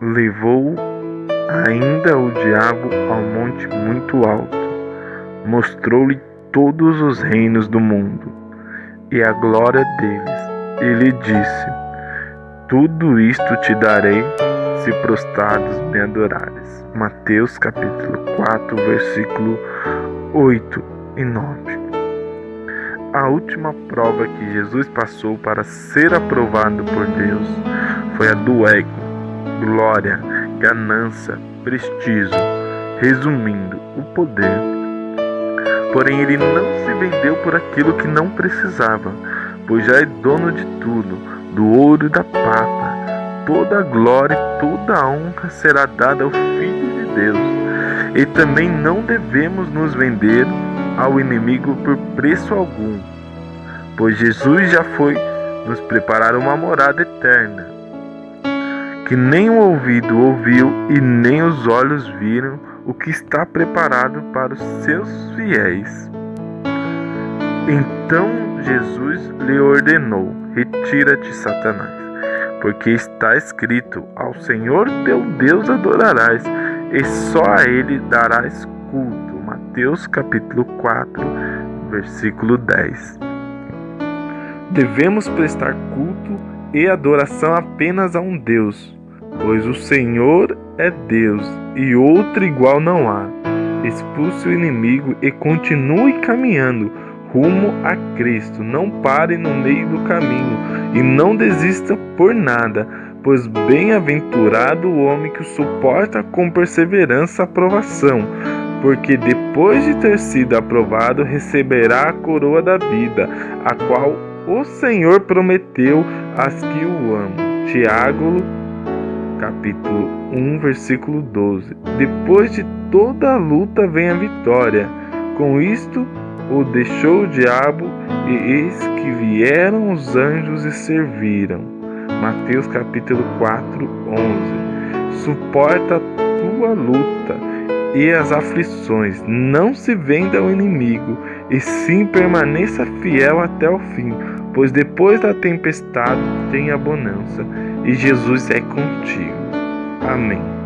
levou ainda o diabo ao monte muito alto, mostrou-lhe todos os reinos do mundo e a glória deles. Ele disse: Tudo isto te darei se prostrados me adorares. Mateus capítulo 4, versículo 8 e 9. A última prova que Jesus passou para ser aprovado por Deus foi a do ego, glória, ganância, prestígio, resumindo, o poder. Porém, ele não se vendeu por aquilo que não precisava, pois já é dono de tudo, do ouro e da prata. Toda a glória e toda a honra será dada ao Filho de Deus. E também não devemos nos vender ao inimigo por preço algum, pois Jesus já foi nos preparar uma morada eterna, que nem o ouvido ouviu e nem os olhos viram o que está preparado para os seus fiéis. Então Jesus lhe ordenou: Retira-te, Satanás, porque está escrito: Ao Senhor teu Deus adorarás, e só a Ele darás culto. Mateus capítulo 4, versículo 10. Devemos prestar culto e adoração apenas a um Deus, pois o Senhor é Deus e outro igual não há. Expulse o inimigo e continue caminhando rumo a Cristo. Não pare no meio do caminho e não desista por nada, pois bem-aventurado o homem que suporta com perseverança a aprovação porque depois de ter sido aprovado, receberá a coroa da vida, a qual o Senhor prometeu às que o amam. Tiago, capítulo 1, versículo 12. Depois de toda a luta vem a vitória. Com isto, o deixou o diabo, e eis que vieram os anjos e serviram. Mateus capítulo 4, 11. Suporta a tua luta e as aflições. Não se venda ao inimigo, e sim permaneça fiel até o fim, pois depois da tempestade tem a bonança, e Jesus é contigo. Amém.